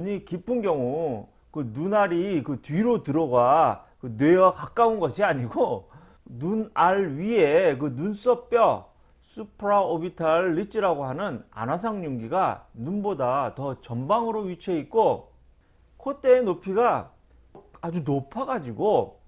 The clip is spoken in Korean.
눈이 깊은 경우 그 눈알이 그 뒤로 들어가 그 뇌와 가까운 것이 아니고 눈알 위에 그 눈썹뼈 수프라오비탈 리지라고 하는 안화상 윤기가 눈보다 더 전방으로 위치해 있고 콧대의 높이가 아주 높아 가지고